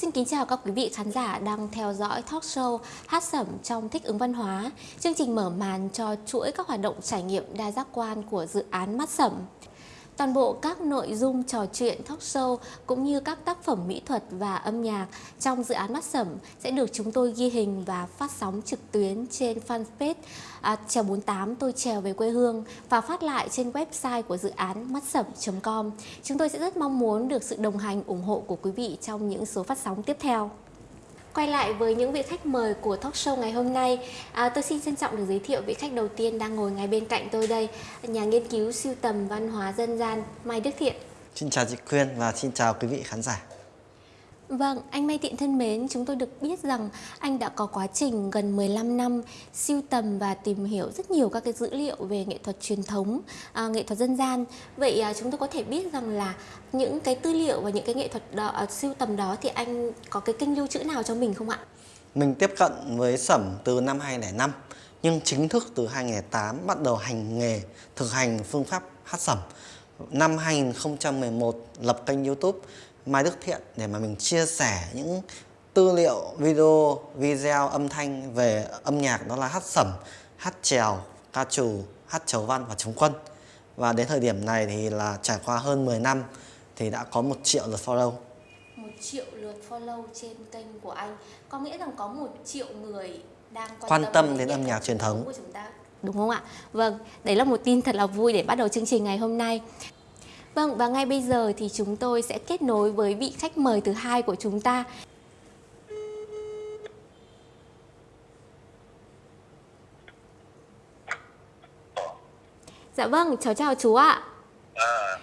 Xin kính chào các quý vị khán giả đang theo dõi talk show Hát Sẩm trong Thích ứng Văn hóa, chương trình mở màn cho chuỗi các hoạt động trải nghiệm đa giác quan của dự án Mắt Sẩm. Toàn bộ các nội dung trò chuyện talk show cũng như các tác phẩm mỹ thuật và âm nhạc trong dự án Mắt Sẩm sẽ được chúng tôi ghi hình và phát sóng trực tuyến trên fanpage à, Trèo 48 tôi trèo về quê hương và phát lại trên website của dự án mắt sẩm.com. Chúng tôi sẽ rất mong muốn được sự đồng hành ủng hộ của quý vị trong những số phát sóng tiếp theo quay lại với những vị khách mời của talk show ngày hôm nay. À, tôi xin trân trọng được giới thiệu vị khách đầu tiên đang ngồi ngay bên cạnh tôi đây, nhà nghiên cứu siêu tầm văn hóa dân gian Mai Đức Thiện. Xin chào chị Quyên và xin chào quý vị khán giả. Vâng, anh Mai Tiện thân mến, chúng tôi được biết rằng anh đã có quá trình gần 15 năm siêu tầm và tìm hiểu rất nhiều các cái dữ liệu về nghệ thuật truyền thống, à, nghệ thuật dân gian. Vậy à, chúng tôi có thể biết rằng là những cái tư liệu và những cái nghệ thuật đó, à, siêu tầm đó thì anh có cái kênh lưu trữ nào cho mình không ạ? Mình tiếp cận với sẩm từ năm 2005 nhưng chính thức từ 2008 bắt đầu hành nghề thực hành phương pháp hát sẩm. Năm 2011 lập kênh YouTube Mai Đức Thiện để mà mình chia sẻ những tư liệu, video, video âm thanh về âm nhạc đó là hát sẩm, hát trèo, ca trù, hát chầu văn và chống quân. Và đến thời điểm này thì là trải qua hơn 10 năm thì đã có một triệu lượt follow. Một triệu lượt follow trên kênh của anh có nghĩa rằng có một triệu người đang quan, quan tâm, tâm đến âm nhạc truyền thống của chúng ta đúng không ạ? Vâng, đấy là một tin thật là vui để bắt đầu chương trình ngày hôm nay. Vâng, và ngay bây giờ thì chúng tôi sẽ kết nối với vị khách mời thứ hai của chúng ta. Dạ vâng, cháu chào chú ạ.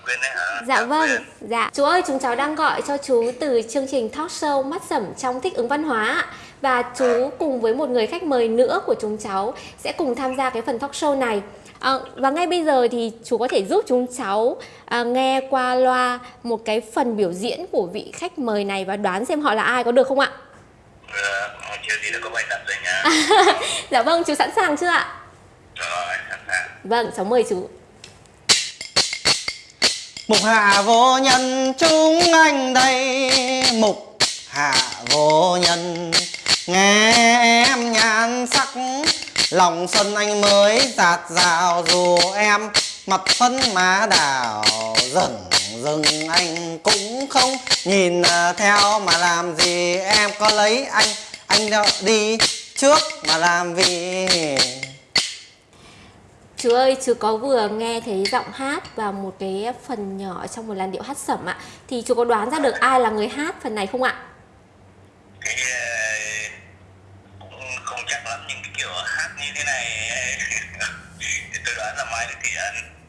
Đấy hả? Dạ vâng, dạ. Chú ơi, chúng cháu đang gọi cho chú từ chương trình talk show Mắt Sẩm trong Thích ứng Văn hóa Và chú cùng với một người khách mời nữa của chúng cháu sẽ cùng tham gia cái phần talk show này. À, và ngay bây giờ thì chú có thể giúp chúng cháu à, nghe qua loa một cái phần biểu diễn của vị khách mời này và đoán xem họ là ai có được không ạ? Ừ, chưa gì đã có bài tập rồi nha. dạ vâng, chú sẵn sàng chưa ạ? Rồi, sẵn sàng. Vâng, cháu mời chú. Mục hạ vô nhân chúng anh đây Mục hạ vô nhân Nghe em nhan sắc Lòng xuân anh mới giạt rào Dù em mặt phấn má đào Dần dừng. Anh cũng không Nhìn theo mà làm gì. Em có lấy anh Anh đi trước mà làm gì Chú ơi, chú có vừa nghe thấy giọng hát và một cái phần nhỏ trong một làn điệu hát sẩm ạ. Thì chú có đoán ra được ai là người hát phần này không ạ? Cái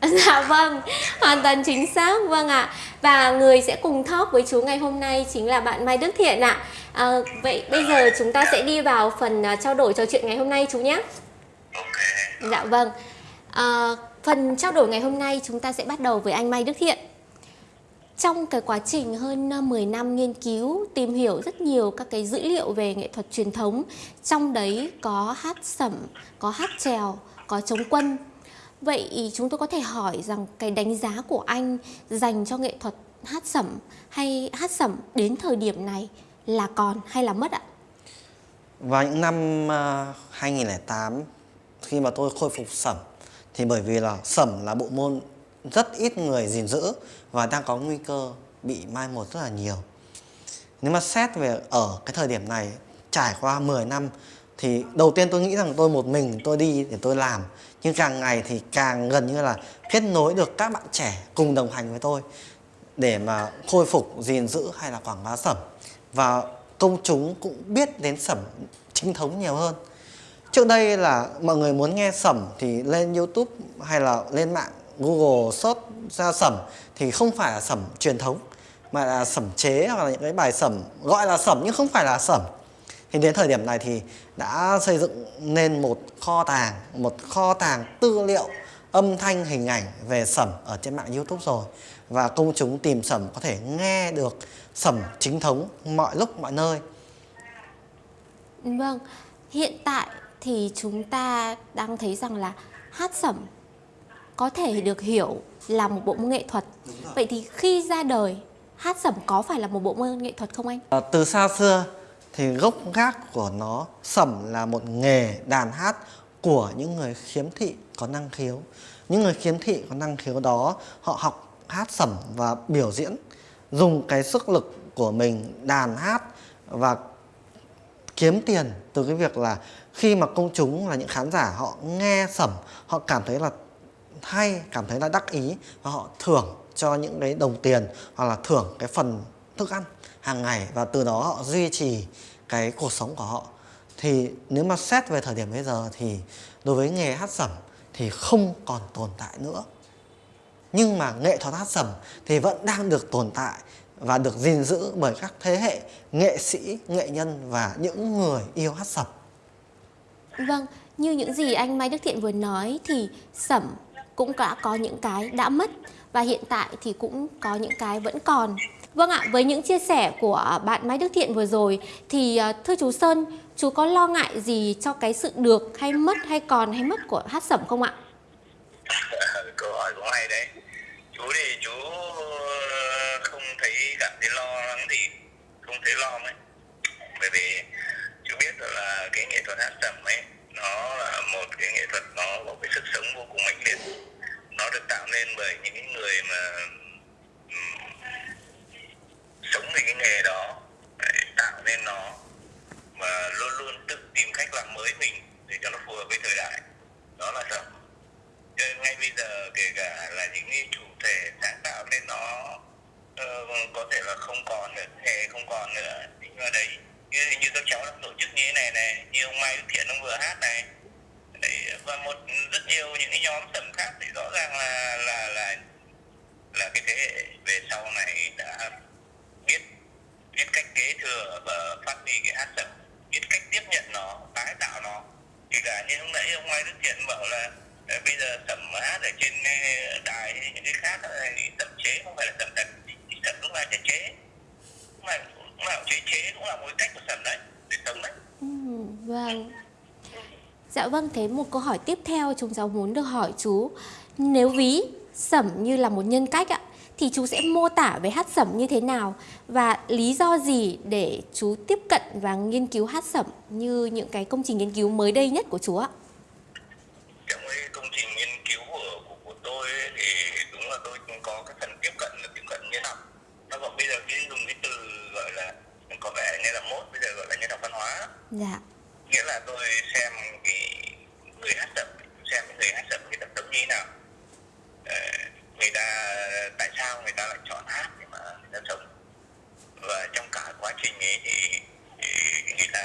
Dạ vâng, hoàn toàn chính xác, vâng ạ Và người sẽ cùng talk với chú ngày hôm nay chính là bạn Mai Đức Thiện ạ à, Vậy bây giờ chúng ta sẽ đi vào phần trao đổi trò chuyện ngày hôm nay chú nhé Dạ vâng À, phần trao đổi ngày hôm nay chúng ta sẽ bắt đầu với anh Mai Đức Thiện. Trong cái quá trình hơn 10 năm nghiên cứu, tìm hiểu rất nhiều các cái dữ liệu về nghệ thuật truyền thống, trong đấy có hát sẩm, có hát trèo, có chống quân. Vậy chúng tôi có thể hỏi rằng cái đánh giá của anh dành cho nghệ thuật hát sẩm hay hát sẩm đến thời điểm này là còn hay là mất ạ? Vào những năm à, 2008 khi mà tôi khôi phục sẩm, thì bởi vì là sẩm là bộ môn rất ít người gìn giữ và đang có nguy cơ bị mai một rất là nhiều nếu mà xét về ở cái thời điểm này, trải qua 10 năm, thì đầu tiên tôi nghĩ rằng tôi một mình tôi đi để tôi làm nhưng càng ngày thì càng gần như là kết nối được các bạn trẻ cùng đồng hành với tôi để mà khôi phục gìn giữ hay là quảng bá sẩm và công chúng cũng biết đến sẩm chính thống nhiều hơn Trước đây là mọi người muốn nghe sẩm thì lên YouTube hay là lên mạng Google search ra sẩm thì không phải là sẩm truyền thống, mà là sẩm chế hoặc là những cái bài sẩm gọi là sẩm nhưng không phải là sẩm. Thì đến thời điểm này thì đã xây dựng nên một kho tàng, một kho tàng tư liệu âm thanh hình ảnh về sẩm ở trên mạng YouTube rồi và công chúng tìm sẩm có thể nghe được sẩm chính thống mọi lúc mọi nơi. Vâng, hiện tại thì chúng ta đang thấy rằng là hát sẩm có thể được hiểu là một bộ môn nghệ thuật. Vậy thì khi ra đời hát sẩm có phải là một bộ môn nghệ thuật không anh? À, từ xa xưa thì gốc gác của nó sẩm là một nghề đàn hát của những người khiếm thị có năng khiếu. Những người khiếm thị có năng khiếu đó, họ học hát sẩm và biểu diễn, dùng cái sức lực của mình đàn hát và kiếm tiền từ cái việc là khi mà công chúng là những khán giả họ nghe sẩm họ cảm thấy là hay, cảm thấy là đắc ý và họ thưởng cho những cái đồng tiền hoặc là thưởng cái phần thức ăn hàng ngày và từ đó họ duy trì cái cuộc sống của họ thì nếu mà xét về thời điểm bây giờ thì đối với nghề hát sẩm thì không còn tồn tại nữa nhưng mà nghệ thuật hát sẩm thì vẫn đang được tồn tại và được gìn giữ bởi các thế hệ nghệ sĩ, nghệ nhân và những người yêu hát sẩm. Vâng, như những gì anh Mai Đức Thiện vừa nói thì sẩm cũng đã có những cái đã mất và hiện tại thì cũng có những cái vẫn còn. Vâng ạ, với những chia sẻ của bạn Mai Đức Thiện vừa rồi thì à, thưa chú Sơn, chú có lo ngại gì cho cái sự được hay mất hay còn hay mất của hát sẩm không ạ? câu hỏi cũng hay đấy? Chú thì chú ờ, không thấy cảm thấy lo lắng thì không thấy lo mấy. Bởi vì chú biết là cái nghệ thuật hát sẩm ấy nó là một cái nghệ thuật nó có cái sức sống vô cùng mãnh liệt. Nó được tạo nên bởi những người mà sống vì cái nghề đó để tạo nên nó và luôn luôn tự tìm cách làm mới mình để cho nó phù hợp với thời đại. Đó là sẩm Cho nên ngay bây giờ kể cả là những cái chủ thể sáng tạo nên nó uh, có thể là không còn nữa nghề không còn nữa. Nhưng mà đấy như, như các cháu đang tổ chức như thế này này như ông Mai Đức Thiện ông vừa hát này đấy, và một rất nhiều những cái nhóm tầm khác thì rõ ràng là là là là cái thế hệ về sau này đã biết biết cách kế thừa và phát huy cái hát sẩm biết cách tiếp nhận nó tái tạo nó thì cả như lúc nãy ông Mai Đức Thiện bảo là bây giờ sẩm hát ở trên đài hay những cái khác là sẩm chế không phải là sẩm thật thì sẩm lúc nào chế chế lúc nào lúc nào chế chế cũng là một cách của sẩm đấy để sống đấy Ừ, vâng. Dạ vâng, thế một câu hỏi tiếp theo chúng cháu muốn được hỏi chú. Nếu ví sẩm như là một nhân cách ạ, thì chú sẽ mô tả về hát sẩm như thế nào? Và lý do gì để chú tiếp cận và nghiên cứu hát sẩm như những cái công trình nghiên cứu mới đây nhất của chú ạ? trong cái công trình nghiên cứu của của, của tôi ấy, thì đúng là tôi cũng có cái phần tiếp cận là tiếp cận nhân học nó còn bây giờ cái dùng cái từ gọi là có vẻ như là mốt bây giờ gọi là nhân học văn hóa Dạ. nghĩa là tôi xem cái người hát sẩm xem cái người hát sẩm cái tập tống như thế nào Ờ, người ta tại sao người ta lại chọn hát để mà người ta sống và trong cả ấy thì, thì người ta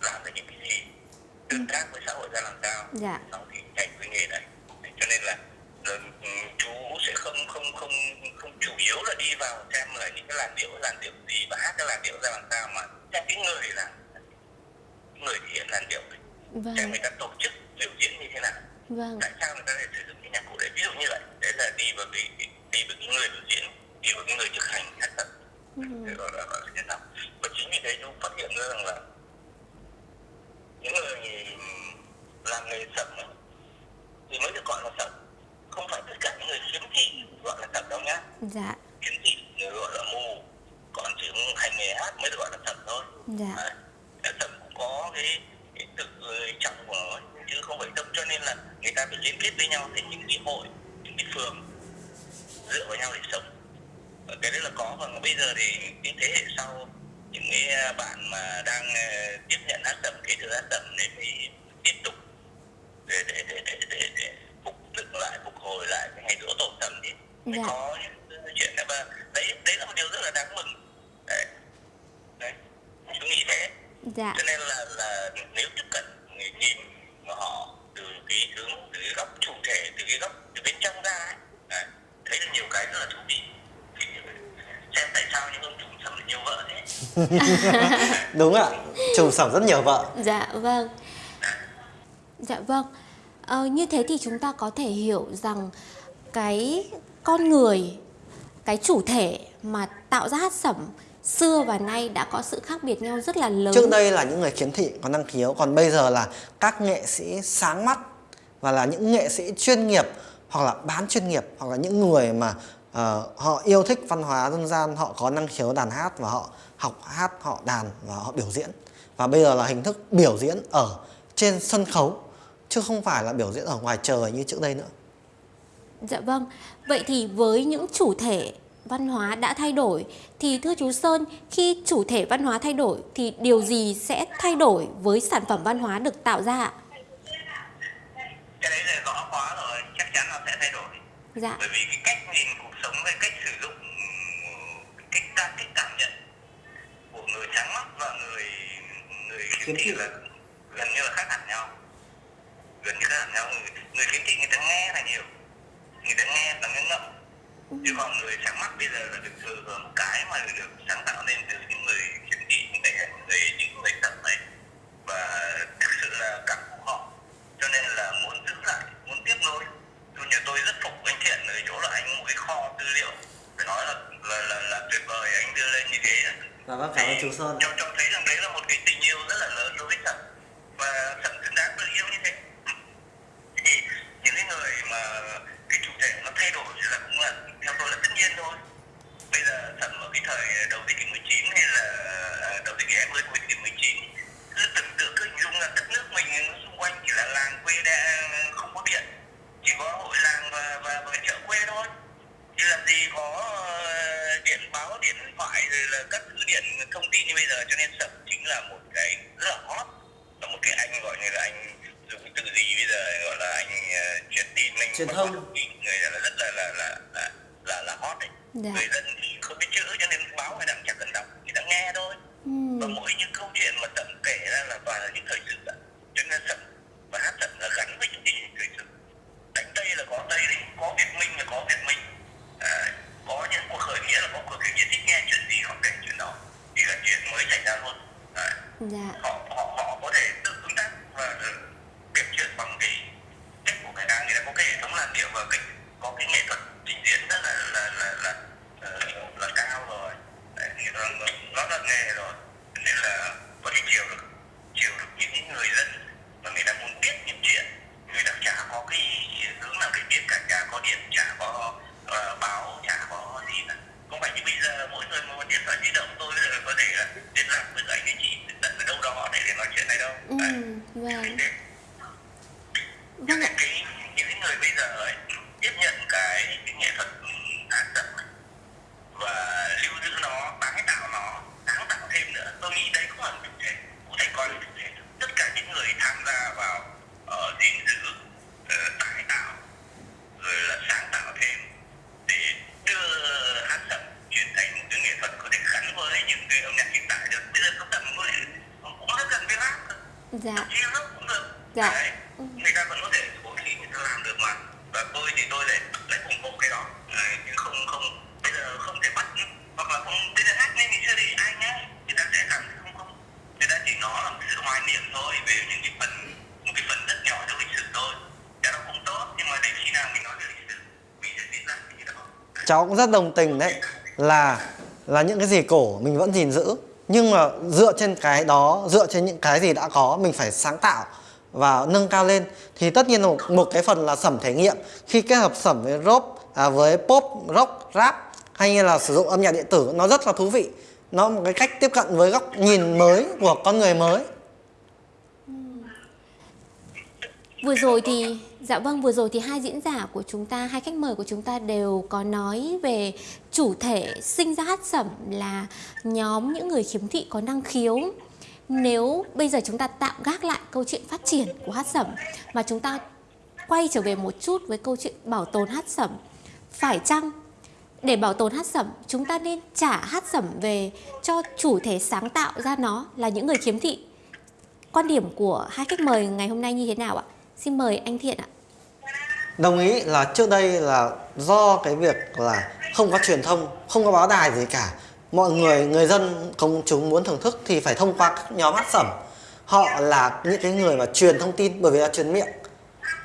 làm được những cái gì? Tương tác với xã hội ra làm sao? Dạ. sau thì chạy với nghề này cho nên là ừ, chú sẽ không không không không chủ yếu là đi vào xem là những cái làn điệu làn điệu gì và hát cái làn điệu ra làm sao mà xem cái người là người thể hiện làn điệu xem Vâng, người ta tổ chức biểu diễn như thế nào? Vâng, tại sao người ta lại sử dụng cái nhạc cụ đấy? Ví dụ như vậy. Đấy là đi vào cái đi vào cái người biểu diễn đi vào cái người thực hành hát tập Ừ. Thế là nhân và chính vì thế chú phát hiện ra rằng là những người làm nghề sẩm thì mới được gọi là sẩm. Không phải tất cả những người khiếm thị gọi là sẩm đâu nhá. Dạ, khiếm thị người gọi là mù còn chỉ hành nghề hát mới được gọi là sẩm thôi. Dạ. Cái sẩm cũng có cái, cái tự trọng của nó chứ không phải tâm cho nên là người ta phải liên kết với nhau thành những cái hội những cái phường dựa vào nhau để sống cái đấy là có và bây giờ thì cái thế hệ sau những cái bạn mà đang ờ, tiếp nhận hát sẩm kế thừa hát sẩm để phải tiếp tục để để để để để, để phục dựng lại phục hồi lại cái ngày rỗ tổ sẩm thì Dạ. có những chuyện đó và đấy đấy là một điều rất là đáng mừng. Đấy. Đấy. Tôi nghĩ thế. Dạ, cho nên là là nếu tiếp cận người nhìn họ từ cái hướng từ cái góc chủ thể từ cái góc từ bên trong ra ấy, đấy, thấy được nhiều cái rất là thú vị thì xem tại sao những ông chủ sẩm lại nhiều vợ thế Đúng ạ, trùng sẩm rất nhiều vợ. dạ vâng. Dạ vâng. Ờ, như thế thì chúng ta có thể hiểu rằng cái con người, cái chủ thể mà tạo ra hát sẩm xưa và nay đã có sự khác biệt nhau rất là lớn. Trước đây là những người khiếm thị có năng khiếu, còn bây giờ là các nghệ sĩ sáng mắt và là những nghệ sĩ chuyên nghiệp hoặc là bán chuyên nghiệp hoặc là những người mà ờ, họ yêu thích văn hóa dân gian họ có năng khiếu đàn hát và họ học hát họ đàn và họ biểu diễn và bây giờ là hình thức biểu diễn ở trên sân khấu chứ không phải là biểu diễn ở ngoài trời như trước đây nữa Dạ vâng. Vậy thì với những chủ thể văn hóa đã thay đổi thì thưa chú Sơn, khi chủ thể văn hóa thay đổi thì điều gì sẽ thay đổi với sản phẩm văn hóa được tạo ra ạ? cái đấy là rõ quá rồi chắc chắn nó sẽ thay đổi Dạ. bởi vì cái cách nhìn cuộc sống với cách sử dụng cách ta cách cảm nhận của người sáng mắt và người người khiếm thị là gần như là khác hẳn nhau. Gần như khác hẳn nhau. Người, người khiếm thị người ta nghe là nhiều. Người ta nghe và nghe ngậm. Chứ còn người sáng mắt bây giờ là được thừa hưởng cái mà được sáng tạo nên từ những người khiếm thị những người người những người tật này. Và thực sự là cảm phục họ. Cho nên là muốn giữ lại muốn tiếp nối nhà tôi rất phục anh thiện ở chỗ là anh một cái kho tư liệu. Phải nói là là là, là tuyệt vời anh đưa lên như thế. Dạ vâng, cảm ơn chú Sơn. cho cho thấy rằng đấy là một cái tình yêu rất là lớn đối với sẩm và sẩm xứng đáng được yêu như thế. Thì những cái người mà cái chủ thể nó thay đổi thì là cũng là theo tôi là tất nhiên thôi. Bây giờ sẩm ở cái thời đầu thế kỷ 19 hay là à, đầu thế kỷ 20 cuối thế kỷ 19 cứ tưởng tượng cứ hình dung là đất nước mình xung quanh chỉ là làng quê đã không có điện chỉ có hội làng và và, và chợ quê thôi. Chứ làm gì có ờ, điện báo điện thoại rồi là các thứ điện thông tin như bây giờ. Cho nên sẩm chính là một cái rất là hot. Là một cái anh gọi như là anh dùng từ gì bây giờ gọi là anh ờ, truyền tin anh Truyền thông. tin người là rất là là là là là, là hot đấy. Dạ. người dân thì không biết chữ cho nên báo ta cũng chẳng cần đọc người ta nghe thôi. Và Ừm, mỗi những câu chuyện mà sẩm kể ra là toàn là những thời sự ạ cho nên sẩm và hát sẩm là gắn với những gì thời sự đánh tây là có tây đấy có việt minh là có việt minh à, có những cuộc khởi nghĩa là có cuộc khởi nghĩa thích nghe chuyện gì họ kể chuyện đó thì là chuyện mới xảy ra luôn à, Dạ. họ họ họ có thể tự tương tác và ờ, kể chuyện bằng cái cách của người ta người ta có cái hệ thống làn điệu và cái có cái nghệ thuật trình diễn rất là là là là, là, là cao rồi Đấy, thì nó nó là nghề rồi Cho nên là có thể chiều được chiều được những người dân mà người ta muốn biết những chuyện người ta chả có cái hướng nào để biết cả chả có điện chả có ờ, báo chả có gì cả không phải như bây giờ mỗi người một điện thoại di động tôi bây giờ có thể là liên lạc với anh với chị tận ở đâu đó để, để nói chuyện này đâu Đấy. Ừm, vâng. Để- Vâng ạ. cái những cái người bây giờ ấy tiếp nhận cái, cái nghệ thuật hát sẩm này và lưu giữ nó tái tạo nó sáng tạo thêm nữa tôi nghĩ đấy cũng là một chủ thể cũng thể coi là chủ thể tất cả những người tham gia vào ở gìn giữ ờ, tái tạo rồi là sáng tạo thêm để đưa hát sẩm chuyển thành một cái nghệ thuật có thể gắn với những cái âm nhạc hiện tại được bây giờ có tầm với cũng rất gần với rap cơ Dạ. chia lớp cũng được Dạ. Đấy. người ta vẫn có thể cố gắng người ta làm được mà. Và tôi thì tôi lại lại ủng hộ cái đó. Đấy, chứ không không bây giờ không thể bắt hoặc là không bây giờ hát lên thì chưa thì ai nhá người ta sẽ cảm thấy không không người ta chỉ nói là một sự hoài niệm thôi về những cái phần một cái phần rất nhỏ trong lịch sử thôi. Cái đó cũng tốt nhưng mà đến khi nào mình nói về lịch sử mình sẽ biết lại cái đó. Cháu cũng rất đồng tình đấy là là những cái gì cổ mình vẫn gìn giữ nhưng mà dựa trên cái đó dựa trên những cái gì đã có mình phải sáng tạo và nâng cao lên thì tất nhiên một, một cái phần là sẩm thể nghiệm. Khi kết hợp sẩm với rock à, với pop rock rap hay như là sử dụng âm nhạc điện tử nó rất là thú vị. Nó một cái cách tiếp cận với góc nhìn mới của con người mới. Vừa rồi thì dạ vâng vừa rồi thì hai diễn giả của chúng ta, hai khách mời của chúng ta đều có nói về chủ thể sinh ra hát sẩm là nhóm những người khiếm thị có năng khiếu. Nếu bây giờ chúng ta tạm gác lại câu chuyện phát triển của hát sẩm mà chúng ta quay trở về một chút với câu chuyện bảo tồn hát sẩm, phải chăng để bảo tồn hát sẩm chúng ta nên trả hát sẩm về cho chủ thể sáng tạo ra nó là những người khiếm thị quan điểm của hai khách mời ngày hôm nay như thế nào ạ? Xin mời anh Thiện ạ. đồng ý là trước đây là do cái việc là không có truyền thông không có báo đài gì cả mọi người người dân công chúng muốn thưởng thức thì phải thông qua các nhóm hát sẩm. Họ là những cái người mà truyền thông tin bởi vì là truyền miệng.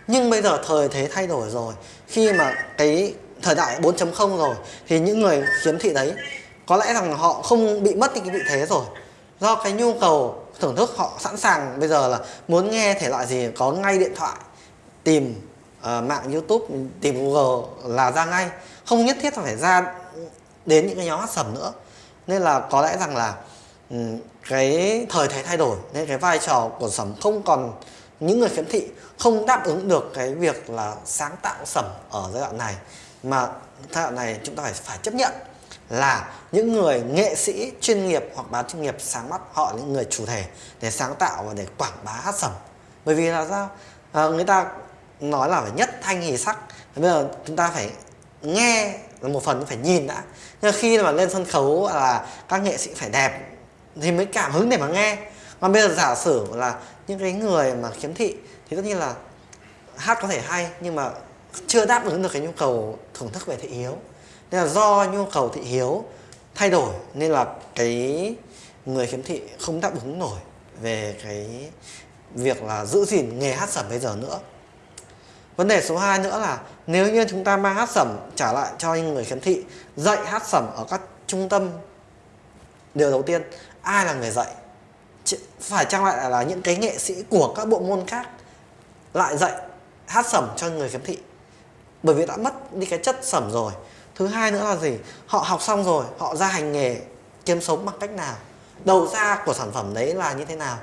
Nhưng bây giờ thời thế thay đổi rồi. Khi mà cái thời đại 4.0 rồi thì những người khiếm thị đấy có lẽ rằng họ không bị mất đi cái vị thế rồi. Do cái nhu cầu thưởng thức họ sẵn sàng bây giờ là muốn nghe thể loại gì có ngay điện thoại tìm uh, mạng youtube tìm google là ra ngay. Không nhất thiết phải ra đến những cái nhóm hát sẩm nữa nên là có lẽ rằng là ừ, cái thời thế thay đổi nên cái vai trò của sẩm không còn những người khiếm thị không đáp ứng được cái việc là sáng tạo sẩm ở giai đoạn này. Mà giai đoạn này chúng ta phải phải chấp nhận là những người nghệ sĩ chuyên nghiệp hoặc bán chuyên nghiệp sáng mắt họ những người chủ thể để sáng tạo và để quảng bá hát sẩm. Bởi vì là sao? À, người ta nói là phải nhất thanh hì sắc. Bây giờ chúng ta phải nghe một phần phải nhìn đã. Nhưng khi mà lên sân khấu là các nghệ sĩ phải đẹp thì mới cảm hứng để mà nghe. Còn bây giờ giả sử là những cái người mà khiếm thị thì tất nhiên là hát có thể hay nhưng mà chưa đáp ứng được cái nhu cầu thưởng thức về thị hiếu. Nên là do nhu cầu thị hiếu thay đổi nên là cái người khiếm thị không đáp ứng nổi về cái việc là giữ gìn nghề hát sẩm bây giờ nữa vấn đề số 2 nữa là nếu như chúng ta mang hát sẩm trả lại cho những người khiếm thị, dạy hát sẩm ở các trung tâm, điều đầu tiên, ai là người dạy? Phải chăng lại là những cái nghệ sĩ của các bộ môn khác lại dạy hát sẩm cho người khiếm thị. Bởi vì đã mất đi cái chất sẩm rồi. Thứ hai nữa là gì? Họ học xong rồi, họ ra hành nghề kiếm sống bằng cách nào? Đầu ra của sản phẩm đấy là như thế nào?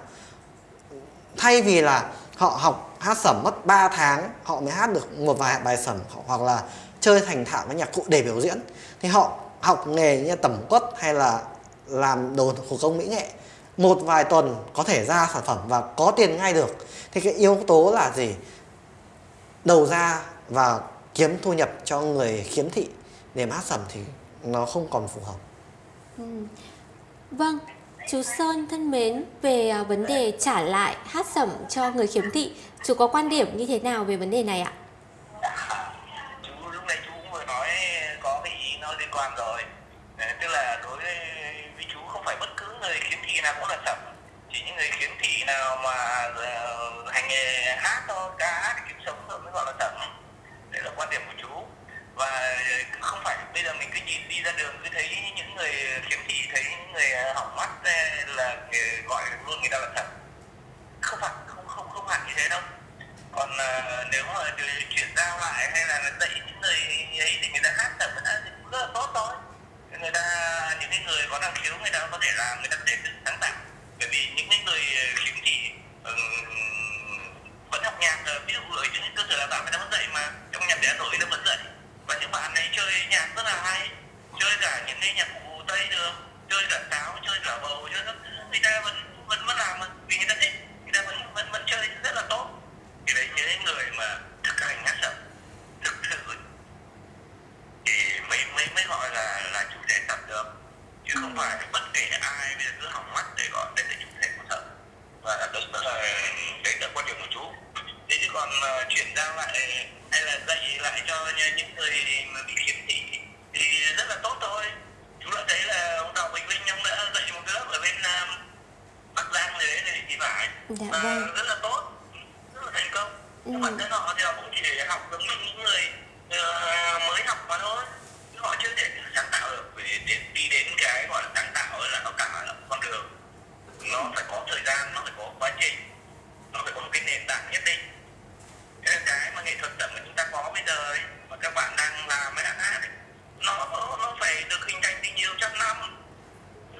Thay vì là họ học hát sẩm mất 3 tháng, họ mới hát được một vài bài sẩm hoặc là chơi thành thạo với nhạc cụ để biểu diễn. Thì họ học nghề như tẩm quất hay là làm đồ thủ công mỹ nghệ, một vài tuần có thể ra sản phẩm và có tiền ngay được. Thì cái yếu tố là gì? Đầu ra và kiếm thu nhập cho người khiếm thị, để hát sẩm thì nó không còn phù hợp. Ừ. vâng chú Sơn thân mến, về à, vấn đề trả lại hát sẩm cho người khiếm thị, chú có quan điểm như thế nào về vấn đề này ạ? Chú, lúc này chú cũng vừa nói có cái ý nó liên quan rồi. Tức là đối với chú không phải bất cứ người khiếm thị nào cũng là sẩm. Chỉ những người khiếm thị nào mà ờ, hành nghề hát thôi, ca hát kiếm sống thôi mới gọi là sẩm. Đấy là quan điểm của chú và ờ, không phải bây giờ mình cứ nhìn đi ra đường cứ thấy những người khiếm thị thấy những người ờ, hỏng mắt là gọi luôn người ta là thật. Không phải không không không hẳn như thế đâu. Còn uh, nếu mà chuyển giao lại hay là dạy những người ấy thì người ta hát thật người ta cũng rất là tốt thôi. Người ta những cái người có năng khiếu người ta có thể làm người ta có thể tự sáng tạo. Bởi vì những cái người khiếm thị um, vẫn học nhạc ví dụ ở những cơ sở đào tạo người ta vẫn dạy mà trong nhạc trẻ nổi nó vẫn dạy và những bạn ấy chơi nhạc rất là hay chơi cả những cái nhạc cụ tây được chơi cả sáo chơi cả bầu chơi các người ta vẫn vẫn vẫn làm vì người ta thích người ta vẫn vẫn vẫn chơi rất là tốt. Thì đấy những người mà thực hành hát sẩm thực sự thì mới mới mới gọi là là chủ thể tập được. Chứ không phải bất kể ai bây giờ cứ hỏng mắt để gọi đây là chủ thể của sẩm. Và đấy là đấy là quan điểm của chú thế chứ còn uh, chuyển giao lại hay là dạy lại cho những người mà bị khiếm thị thì rất là tốt thôi. Chú đã thấy là ông đào bình linh ông đã dạy một cái lớp ở bên uh, bắc giang này đấy thì phải. Dạ, và vâng. rất là tốt rất là thành công. Ừ. bản thân họ thì họ cũng chỉ để học giống như những người uh, mới học mà thôi. Họ chưa thể sáng tạo được vì để đi đến cái gọi là sáng tạo là nó cả là con đường. Nó phải có thời gian nó phải có quá trình nó phải có một cái nền tảng nhất định. Cái mà nghệ thuật tẩm mà chúng ta có bây giờ ấy, mà các bạn đang làm ấy, nó nó phải được hình thành từ nhiều trăm năm.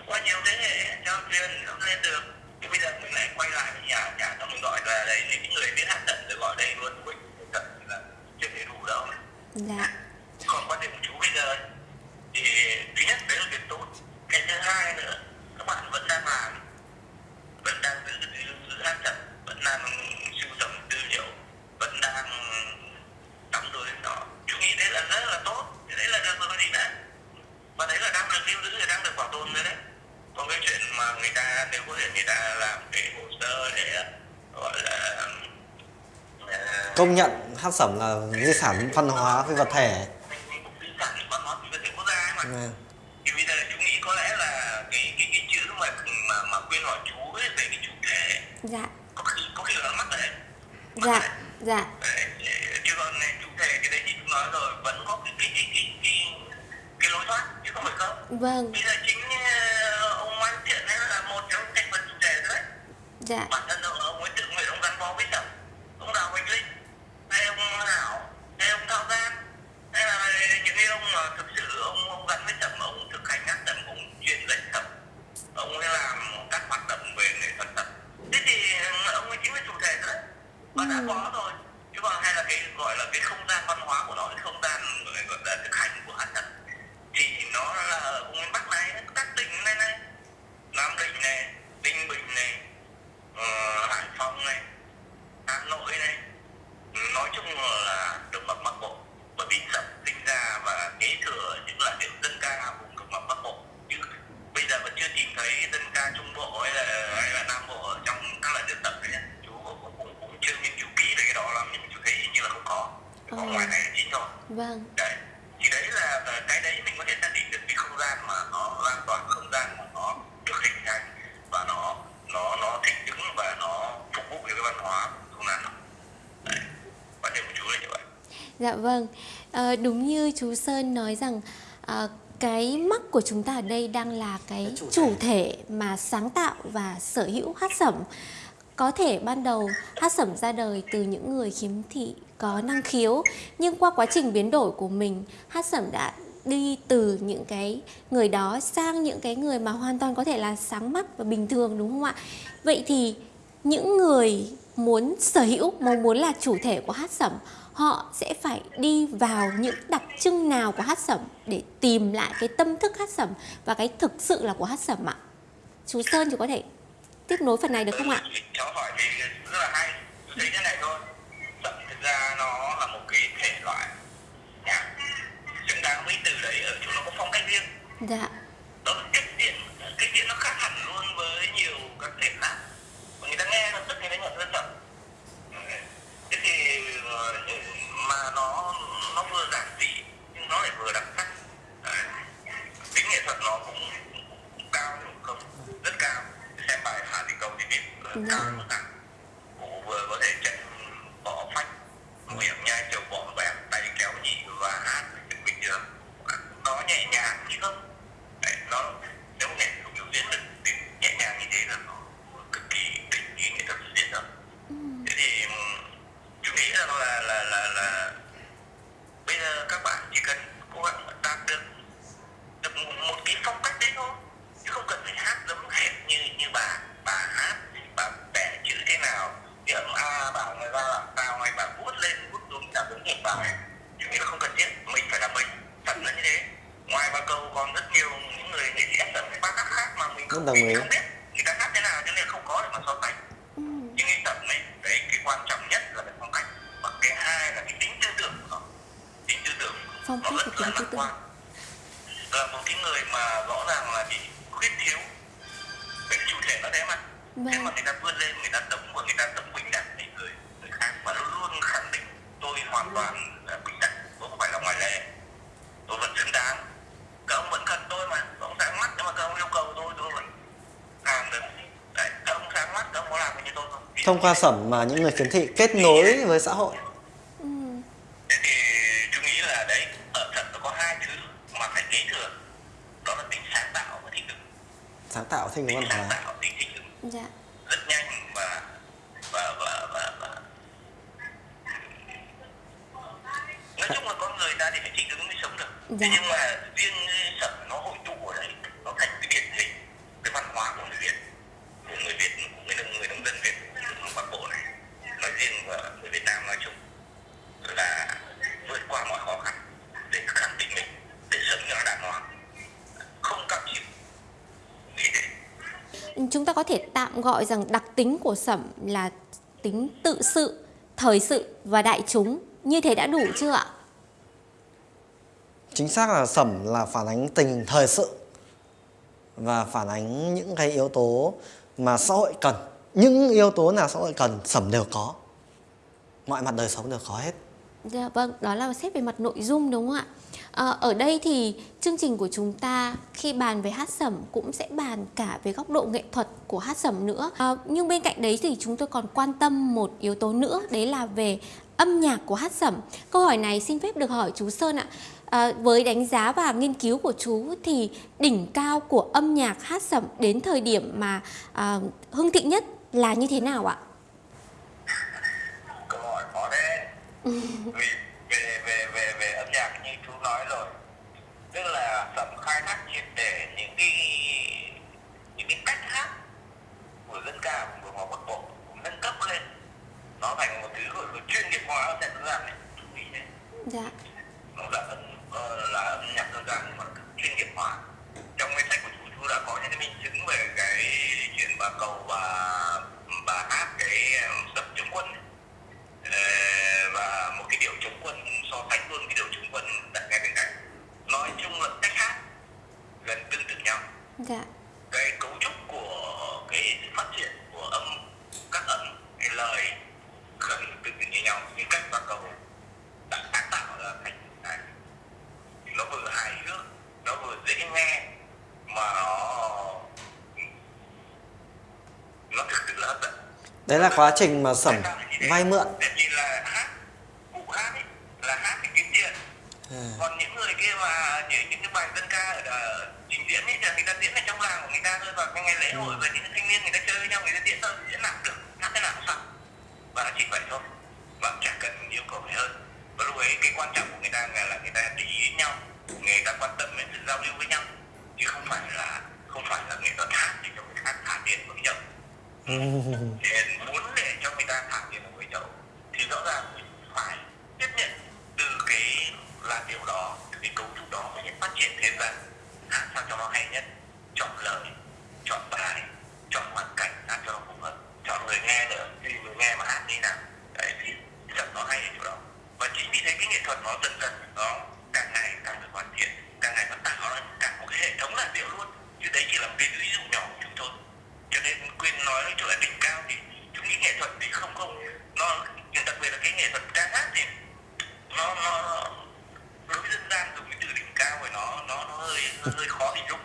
Qua nhiều thế hệ cho truyền nó lên được. Thì bây giờ mình lại quay lại với nhà nhà xong mình gọi là đây những người biết hát tận rồi gọi đây luôn quýnh tận là chưa thể đủ đâu. Dạ. Còn quan điểm của chú bây giờ thì thứ nhất đấy là việc tốt. Cái thứ hai nữa các bạn vẫn đang làm vẫn đang giữ giữ, giữ hát vẫn đang sưu tầm tư liệu vẫn đang đóng đuôi nó. Chú nghĩ đấy là rất là tốt đấy là được rồi gì nữa và đấy là đang được lưu giữ đang được bảo tồn rồi đấy. Còn cái chuyện mà người ta nếu có thể người ta làm cái hồ sơ để gọi là uh, công nhận hát sẩm là di sản văn hóa phi vật thể. Di sản văn hóa phi vật thể quốc gia ấy mà. Ừ. thì bây giờ chú nghĩ có lẽ là cái cái cái chữ mà mà mà quyên hỏi chú ấy về cái chủ thể. Dạ Dạ, có khi là mắt đấy dạ dạ chứ còn chủ đề cái đấy chị chúng nói rồi vẫn có cái cái cái cái cái, cái lối thoát chứ không phải không. Vâng. Bây giờ chính ờ, ông Văn Thiện ấy là một trong thành phần chủ thể đấy. Dạ. Bản thân ông ông ấy tự nguyện ông gắn bó với sở ông đào Huỳnh Linh hay ông Hảo hay ông Thao Giang hay là những cái ông mà thực sự ông ông gắn với sở chú Sơn nói rằng ờ, cái mắt của chúng ta ở đây đang là cái chủ thể mà sáng tạo và sở hữu hát sẩm. Có thể ban đầu hát sẩm ra đời từ những người khiếm thị có năng khiếu nhưng qua quá trình biến đổi của mình hát sẩm đã đi từ những cái người đó sang những cái người mà hoàn toàn có thể là sáng mắt và bình thường đúng không ạ? Vậy thì những người muốn sở hữu mong muốn là chủ thể của hát sẩm họ sẽ phải đi vào những đặc trưng nào của hát sẩm để tìm lại cái tâm thức hát sẩm và cái thực sự là của hát sẩm ạ? Chú sơn chú có thể tiếp nối phần này được không ạ? Cháu hỏi thì rất là hay. Thấy thế này thôi. Sẩm thực ra nó là một cái thể loại nhạc xứng đáng với từ đấy ở chỗ nó có phong cách riêng. Dạ. Đó là cách diễn cách diễn nó khác hẳn luôn với nhiều các thể khác người ta nghe nó tức người ta nhận ra sẩm thế thì ờ, mà nó nó vừa giản dị nhưng nó lại vừa đặc sắc. Tính nghệ thuật nó cũng cũng cao không rất cao. Xem bài Hà Thị Cầu thì biết là Dạ. cao nào. Cụ vừa có thể chạy bỏ phách miệng nhai trầu bỏ bẹp tay kéo nhị và hát bình thường nó nhẹ nhàng chứ không. Đấy, nó nếu nghệ thuật biểu diễn được nhẹ nhàng như thế là nó be qua sẩm mà những người khiếm thị kết nối với xã hội? Ừ. thế thì tôi nghĩ là đấy ở thật nó có hai thứ mà phải kế thừa. Đó là tính sáng tạo và thích ứng sáng tạo thích ứng văn sáng hóa tạo tính thích ứng dạ. Rất nhanh và và và và, và. nói chung là con người ta thì phải thích ứng mới sống được. Dạ. Thế nhưng mà riêng sẩm nó hội tụ ở đấy nó thành cái điển hình cái văn hóa của người Việt của người Việt của người nông người nông dân Việt của Bắc Bộ này nói riêng và người Việt Nam nói chung là vượt qua mọi khó khăn để khẳng định mình để sống cho nó đàng hoàng không cam chịu nghĩ thế chúng ta có thể tạm gọi rằng đặc tính của sẩm là tính tự sự thời sự và đại chúng. Như thế đã đủ chưa ạ? Chính xác là sẩm là phản ánh tình hình thời sự và phản ánh những cái yếu tố mà xã hội cần. Những yếu tố nào xã hội cần sẩm đều có. Mọi mặt đời sống đều có hết. Dạ vâng, đó là xét về mặt nội dung đúng không ạ? Ờ, ở đây thì chương trình của chúng ta khi bàn về hát sẩm cũng sẽ bàn cả về góc độ nghệ thuật của hát sẩm nữa. Ờ, nhưng bên cạnh đấy thì chúng tôi còn quan tâm một yếu tố nữa, đấy là về âm nhạc của hát sẩm. Câu hỏi này xin phép được hỏi chú Sơn ạ. Ờ, với đánh giá và nghiên cứu của chú thì đỉnh cao của âm nhạc hát sẩm đến thời điểm mà ờ, hưng thịnh nhất là như thế nào ạ? câu hỏi khó đấy khai thác triệt để những cái những cái cách hát của dân ca của người Bắc Bộ nâng cấp lên nó thành một thứ gọi là chuyên nghiệp hóa ở dân gian này Dạ. nó là âm ờ, là âm nhạc dân gian nhưng mà chuyên nghiệp hóa trong cái sách của chú chú đã có những cái minh chứng về cái chuyện bà cầu bà bà hát cái ờ, sập chống quân ấy. Ờ, và một cái điệu chống quân so sánh luôn cái điệu chống quân đặt ngay bên cạnh nói chung là cách hát gần tương tự nhau. Dạ. cái cấu trúc của cái sự phát triển của âm các âm cái lời gần tương tự như nhau như cách toàn cầu đã sáng tạo ra thành này nó vừa hài hước nó vừa dễ nghe mà nó nó thực sự là hấp dẫn. Đấy là quá trình mà sẩm vay mượn. Vì là hát cụ hát ấy là hát để kiếm tiền. À. còn người kia mà những, những cái bài dân ca ở trình diễn ấy, thì người ta diễn ở trong làng của người ta thôi và ngày lễ hội và những thanh niên người ta chơi với nhau người ta diễn thôi, diễn cũng được, hát thế nào cũng xong. Và nó chỉ vậy thôi. Và chẳng cần yêu cầu gì hơn. Và lúc ấy cái quan trọng của người ta là người ta để ý đến nhau, người ta quan tâm đến sự giao lưu với nhau, chứ không phải là không phải là nghệ thuật hát để cho người khác thả tiền vào cái chậu thì muốn để cho người ta thả tiền vào cái chậu thì rõ ràng mình phải tiếp nhận từ cái là điều đó từ cái cấu trúc đó mới phát triển thêm ra hát sao cho nó hay nhất? Chọn lời, chọn bài, chọn hoàn cảnh hát cho nó phù hợp. Chọn người nghe nữa thì người nghe mà hát như nào. Đấy, thì thật nó hay ở chỗ đó. Và chính vì thế cái nghệ thuật nó dần dần, nó càng ngày càng được hoàn thiện, càng ngày nó tạo ra cả một cái hệ thống làn điệu luôn. Chứ đấy chỉ là một cái ví dụ nhỏ của chúng tôi cho nên quyên nói chỗ là đỉnh cao thì chúng nghĩ nghệ thuật thì không không. Nó, đặc biệt là cái nghệ thuật ca hát thì nó nó đối với dân gian dùng cái từ đỉnh cao thì nó nó nó hơi hơi khó hình dung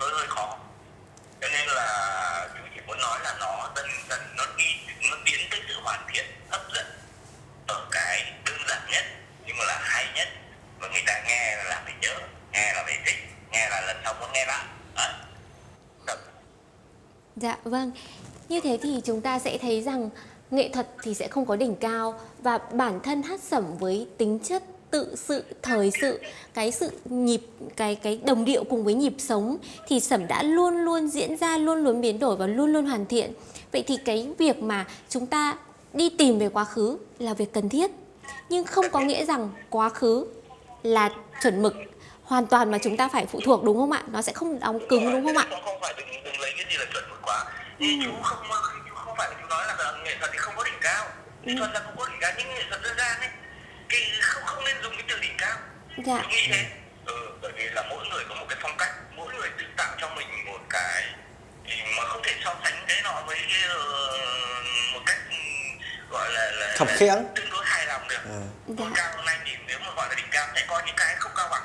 hơi hơi khó cho nên là chúng chỉ muốn nói là nó dần dần nó đi nó tiến tới sự hoàn thiện hấp dẫn ở cái đơn giản nhất nhưng mà là hay nhất và người ta nghe là phải nhớ nghe là phải thích nghe là lần sau muốn nghe lại. Thật. Dạ vâng. Như thế thì chúng ta sẽ thấy rằng nghệ thuật thì sẽ không có đỉnh cao và bản thân hát sẩm với tính chất tự sự thời sự cái sự nhịp cái cái đồng điệu cùng với nhịp sống thì sẩm đã luôn luôn diễn ra luôn luôn biến đổi và luôn luôn hoàn thiện. Vậy thì cái việc mà chúng ta đi tìm về quá khứ là việc cần thiết. Nhưng không có nghĩa rằng quá khứ là chuẩn mực hoàn toàn mà chúng ta phải phụ thuộc đúng không ạ? Nó sẽ không đóng cứng đúng không ạ? Không phải đừng đừng lấy cái gì là chuẩn mực quá. Thì chú không không phải chú nói là nghệ thuật thì không có đỉnh cao. Nghệ thuật là không có đỉnh cao nhưng nghệ thuật dân gian ấy thì không không nên dùng cái từ đỉnh cao Dạ. chú nghĩ thế ừ, bởi vì là mỗi người có một cái phong cách mỗi người tự tạo cho mình một cái thì mà không thể so sánh cái nó với cái, ờ, một cách ừ, gọi là là Khập khiễng. tương đối hài lòng được À. Dạ. cao hôm nay thì nếu mà gọi là đỉnh cao sẽ có những cái không cao bằng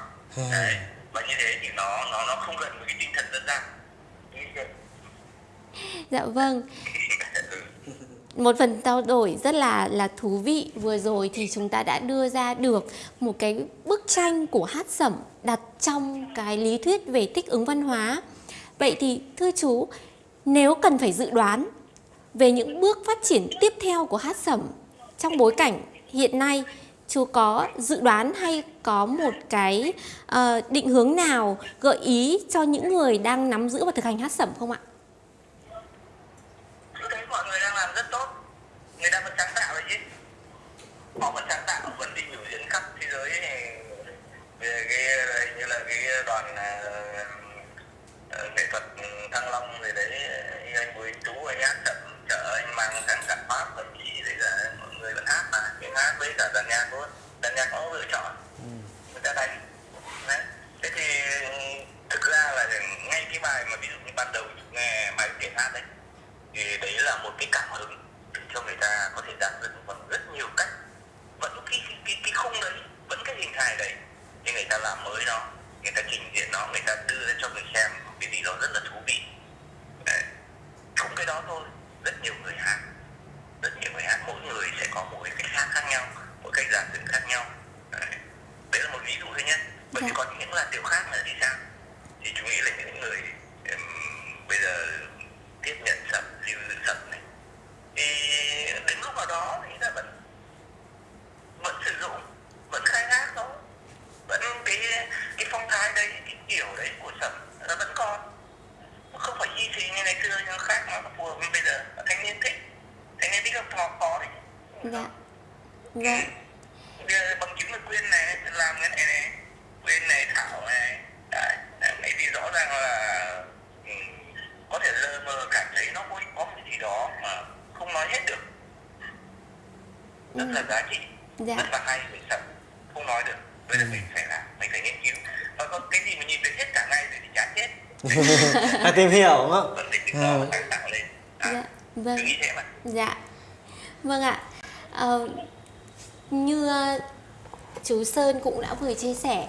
đấy và như thế thì nó nó nó không gần với cái tinh thần dân gian dạ vâng Ừ một phần trao đổi rất là là thú vị vừa rồi thì chúng ta đã đưa ra được một cái bức tranh của hát sẩm đặt trong cái lý thuyết về thích ứng văn hóa vậy thì thưa chú nếu cần phải dự đoán về những bước phát triển tiếp theo của hát sẩm trong bối cảnh hiện nay chú có dự đoán hay có một cái uh, định hướng nào gợi ý cho những người đang nắm giữ và thực hành hát sẩm không ạ? Mọi người đang làm rất tốt. Người ta vẫn sáng tạo đấy chứ. Họ vẫn sáng tạo vẫn đi biểu diễn khắp thế giới này. về cái như là cái đoàn ờ, ờ, nghệ thuật thăng long rồi đấy anh bùi tú anh hát chậm chở anh mang sang cả pháp thậm chí đấy là mọi người vẫn hát mà những hát với cả dàn nhạc luôn dàn nhạc có lựa chọn. Người ta đánh. Đấy. Thế thì thực ra là ngay cái bài mà ví dụ như ban đầu nghe bài kể hát đấy thì đấy là một cái cảm hứng để cho người ta có thể đạt dựng bằng rất nhiều cách vẫn cái cái cái, cái khung đấy vẫn cái hình hài đấy nhưng người ta làm mới nó người ta trình diễn nó người ta đưa ra cho người xem một cái gì đó rất là thú vị đấy. không cái đó thôi rất nhiều người hát rất nhiều người hát mỗi người sẽ có một cái cách hát khác nhau mỗi cách giàn dựng khác nhau đấy. đấy là một ví dụ thôi nhé bởi vì Dạ. còn những làn điệu khác nữa thì sao thì chúng nghĩ là những người ừm, bây giờ tiếp nhận sập lưu giữ sập này thì đến lúc nào đó thì ta vẫn vẫn sử dụng vẫn khai thác nó vẫn cái cái phong thái đấy cái kiểu đấy của sập nó vẫn còn nó không phải hy sinh như ngày xưa nhưng nó khác nó phù hợp với bây giờ thanh niên thích thanh niên thích học khó khó đấy Dạ. Dạ. Bây giờ bằng chứng là quyên này làm cái này này quyên này thảo này đấy đấy thì rõ ràng là ừ, có thể lơ mơ cảm thấy nó có có một cái gì đó mà không nói hết được rất là giá trị Dạ. rất là hay về sập không nói được bây giờ mình phải làm mình phải nghiên cứu và có cái gì mà nhìn được hết cả ngày rồi thì chán chết Phải tìm hiểu đúng không? lên à, Dạ. Vâng. Dạ. Vâng ạ. Ờ, như ờ, chú Sơn cũng đã vừa chia sẻ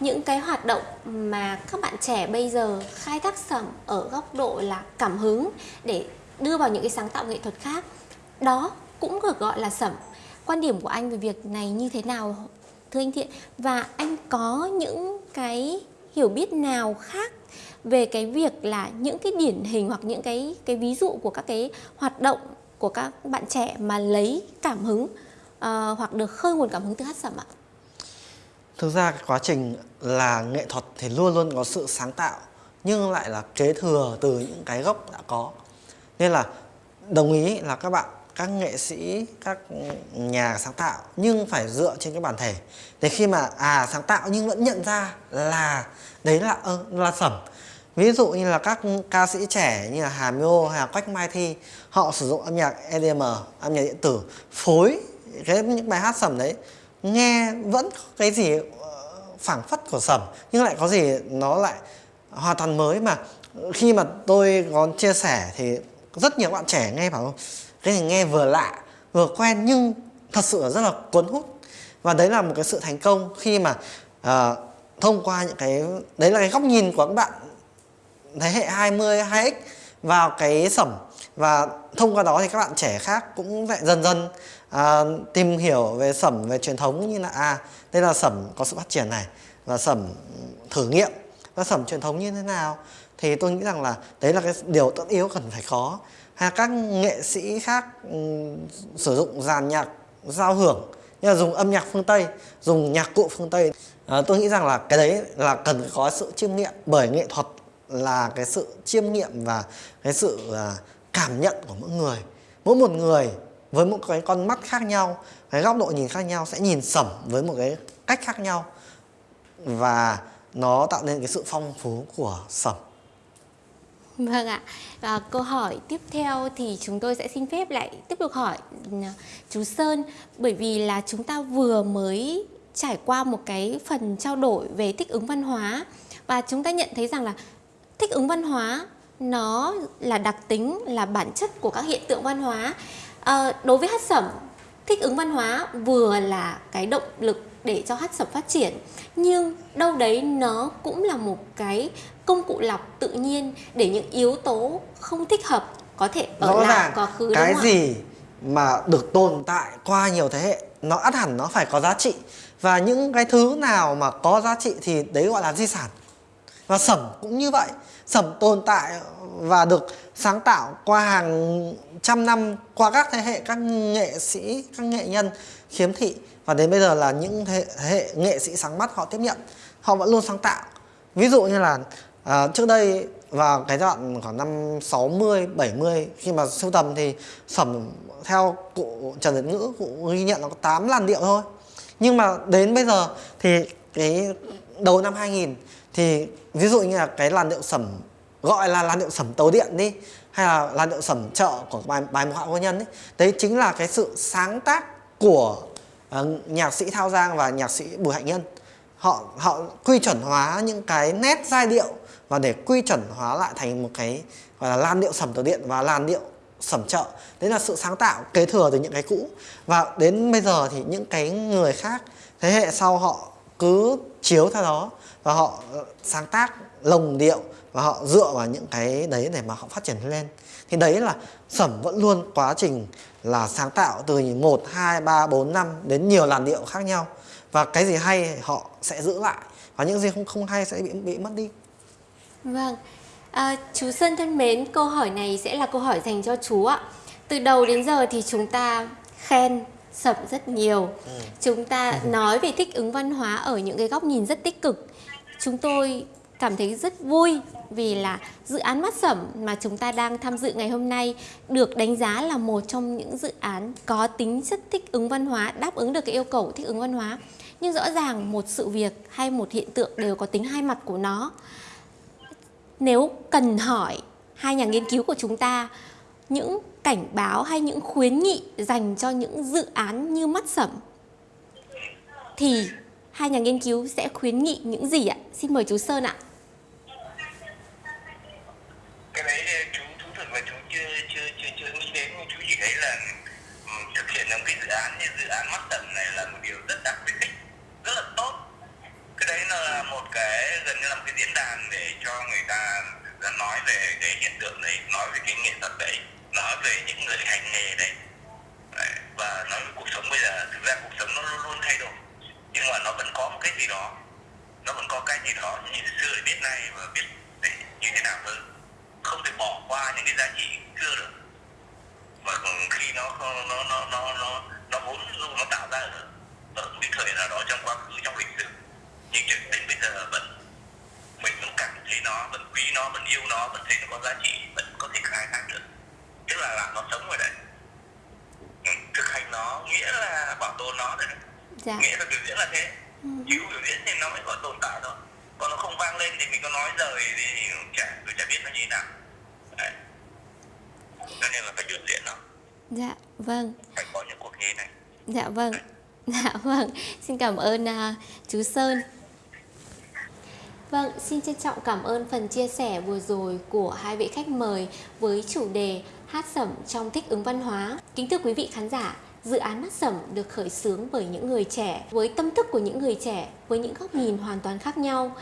những cái hoạt động mà các bạn trẻ bây giờ khai thác sẩm ở góc độ là cảm hứng để đưa vào những cái sáng tạo nghệ thuật khác đó cũng được gọi là sẩm quan điểm của anh về việc này như thế nào thưa anh thiện và anh có những cái hiểu biết nào khác về cái việc là những cái điển hình hoặc những cái cái ví dụ của các cái hoạt động của các bạn trẻ mà lấy cảm hứng uh, hoặc được khơi nguồn cảm hứng từ hát sẩm ạ? Thực ra cái quá trình là nghệ thuật thì luôn luôn có sự sáng tạo nhưng lại là kế thừa từ những cái gốc đã có. Nên là đồng ý là các bạn các nghệ sĩ các nhà sáng tạo nhưng phải dựa trên cái bản thể để khi mà à sáng tạo nhưng vẫn nhận ra là đấy là là sẩm ví dụ như là các ca sĩ trẻ như là Hà Miô hay là Quách Mai Thi họ sử dụng âm nhạc EDM âm nhạc điện tử phối cái những bài hát sẩm đấy. Nghe vẫn có cái gì ờ, phảng phất của sẩm nhưng lại có gì nó lại hoàn toàn mới mà. Khi mà tôi có chia sẻ thì rất nhiều bạn trẻ nghe bảo cái này nghe vừa lạ vừa quen nhưng thật sự là rất là cuốn hút. Và đấy là một cái sự thành công khi mà uh, thông qua những cái đấy là cái góc nhìn của các bạn thế hệ 20 2x vào cái sẩm. Và thông qua đó thì các bạn trẻ khác cũng lại dần dần à, tìm hiểu về sẩm về truyền thống như là à đây là sẩm có sự phát triển này và sẩm thử nghiệm và sẩm truyền thống như thế nào. Thì tôi nghĩ rằng là đấy là cái điều tất yếu cần phải có. Hay các nghệ sĩ khác um, sử dụng dàn nhạc giao hưởng như là dùng âm nhạc phương tây dùng nhạc cụ phương tây. À, tôi nghĩ rằng là cái đấy là cần phải có sự chiêm nghiệm bởi nghệ thuật là cái sự chiêm nghiệm và cái sự à, cảm nhận của mỗi người. Mỗi một người với một cái con mắt khác nhau, cái góc độ nhìn khác nhau sẽ nhìn sẩm với một cái cách khác nhau và nó tạo nên cái sự phong phú của sẩm. Vâng ạ. và câu hỏi tiếp theo thì chúng tôi sẽ xin phép lại tiếp tục hỏi ừ, chú Sơn. Bởi vì là chúng ta vừa mới trải qua một cái phần trao đổi về thích ứng văn hóa và chúng ta nhận thấy rằng là thích ứng văn hóa nó là đặc tính là bản chất của các hiện tượng văn hóa. À, đối với hát sẩm thích ứng văn hóa vừa là cái động lực để cho hát sẩm phát triển nhưng đâu đấy nó cũng là một cái công cụ lọc tự nhiên để những yếu tố không thích hợp có thể ở Rõ lại quá khứ cái đúng gì mà được tồn tại qua nhiều thế hệ nó ắt hẳn nó phải có giá trị. Và những cái thứ nào mà có giá trị thì đấy gọi là di sản. Và sẩm cũng như vậy sẩm tồn tại và được sáng tạo qua hàng trăm năm qua các thế hệ các nghệ sĩ các nghệ nhân khiếm thị. Và đến bây giờ là những thế hệ nghệ sĩ sáng mắt họ tiếp nhận họ vẫn luôn sáng tạo. Ví dụ như là à, trước đây vào cái đoạn khoảng năm 60 70 khi mà sưu tầm thì sẩm theo cụ Trần Nhật Ngữ cụ ghi nhận nó có 8 làn điệu thôi. Nhưng mà đến bây giờ thì cái đầu năm 2000 thì ví dụ như là cái làn điệu sẩm gọi là làn điệu sẩm tấu điện đi hay là làn điệu sẩm chợ của bài bài mục họa vô nhân ấy đấy chính là cái sự sáng tác của uh, nhạc sĩ Thao Giang và nhạc sĩ Bùi Hạnh Nhân. Họ họ quy chuẩn hóa những cái nét giai điệu và để quy chuẩn hóa lại thành một cái gọi là làn điệu sẩm tấu điện và làn điệu sẩm chợ. Đấy là sự sáng tạo kế thừa từ những cái cũ. Và đến bây giờ thì những cái người khác thế hệ sau họ cứ chiếu theo đó và họ ờ, sáng tác lồng điệu và họ dựa vào những cái đấy để mà họ phát triển lên. Thì đấy là sẩm vẫn luôn quá trình là sáng tạo từ 1, 2, 3, 4, 5 đến nhiều làn điệu khác nhau. Và cái gì hay họ sẽ giữ lại và những gì không không hay sẽ bị bị mất đi. Vâng. À, chú Sơn thân mến câu hỏi này sẽ là câu hỏi dành cho chú ạ. Từ đầu đến giờ thì chúng ta khen sẩm rất nhiều ừ. chúng ta ừ. nói về thích ứng văn hóa ở những cái góc nhìn rất tích cực chúng tôi cảm thấy rất vui vì là dự án mắt sẩm mà chúng ta đang tham dự ngày hôm nay được đánh giá là một trong những dự án có tính chất thích ứng văn hóa, đáp ứng được cái yêu cầu thích ứng văn hóa. Nhưng rõ ràng một sự việc hay một hiện tượng đều có tính hai mặt của nó. Nếu cần hỏi hai nhà nghiên cứu của chúng ta những cảnh báo hay những khuyến nghị dành cho những dự án như mắt sẩm thì hai nhà nghiên cứu sẽ khuyến nghị những gì ạ? Xin mời chú Sơn ạ. Cái đấy chú thú thực là chú chưa chưa chưa chưa nghĩ đến nhưng chú chỉ thấy là um, thực hiện một cái dự án như dự án mắt tận này là một điều rất đặc biệt rất là tốt. Cái đấy là một cái gần như là một cái diễn đàn để cho người ta nói về cái hiện tượng đấy, nói về cái nghệ thuật đấy, nói về những người hành nghề đấy và nói với cuộc sống bây giờ thực ra cuộc sống nó luôn luôn thay đổi nhưng mà nó vẫn có một cái gì đó nó vẫn có cái gì đó như xưa để biết nay và biết để như thế nào hơn không thể bỏ qua những cái giá trị xưa được mà khi nó nó nó nó nó nó, nó vốn dụ nó tạo ra ở, ở một cái thời nào đó trong quá khứ trong lịch sử nhưng cho đến bây giờ vẫn mình vẫn cảm thấy nó vẫn quý nó vẫn yêu nó vẫn thấy nó có giá trị vẫn có thể khai thác được tức là làm nó sống rồi đấy ừ, thực hành nó nghĩa là bảo tồn nó đấy Dạ. nghĩa là biểu diễn là chịu biểu diễn thì nó mới còn tồn tại thôi còn nó không vang lên thì mình có nói rời thì chả tôi chả biết nó như thế nào đấy. cho nên là phải biểu diễn nó Dạ, vâng. phải có những cuộc thi này Dạ vâng. Dạ vâng. Xin cảm ơn à, chú Sơn. Vâng, xin trân trọng cảm ơn phần chia sẻ vừa rồi của hai vị khách mời với chủ đề hát sẩm trong thích ứng văn hóa. Kính thưa quý vị khán giả, dự án mắt sẩm được khởi xướng bởi những người trẻ, với tâm thức của những người trẻ, với những góc nhìn hoàn toàn khác nhau.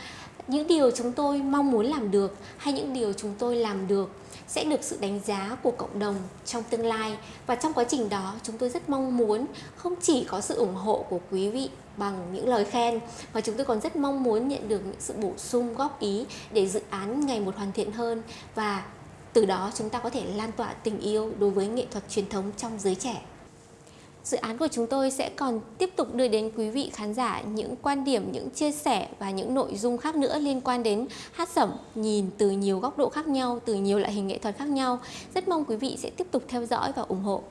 Những điều chúng tôi mong muốn làm được hay những điều chúng tôi làm được sẽ được sự đánh giá của cộng đồng trong tương lai và trong quá trình đó chúng tôi rất mong muốn không chỉ có sự ủng hộ của quý vị bằng những lời khen mà chúng tôi còn rất mong muốn nhận được những sự bổ sung góp ý để dự án ngày một hoàn thiện hơn và từ đó chúng ta có thể lan tỏa tình yêu đối với nghệ thuật truyền thống trong giới trẻ. Dự án của chúng tôi sẽ còn tiếp tục đưa đến quý vị khán giả những quan điểm, những chia sẻ và những nội dung khác nữa liên quan đến hát sẩm nhìn từ nhiều góc độ khác nhau, từ nhiều loại hình nghệ thuật khác nhau. Rất mong quý vị sẽ tiếp tục theo dõi và ủng hộ.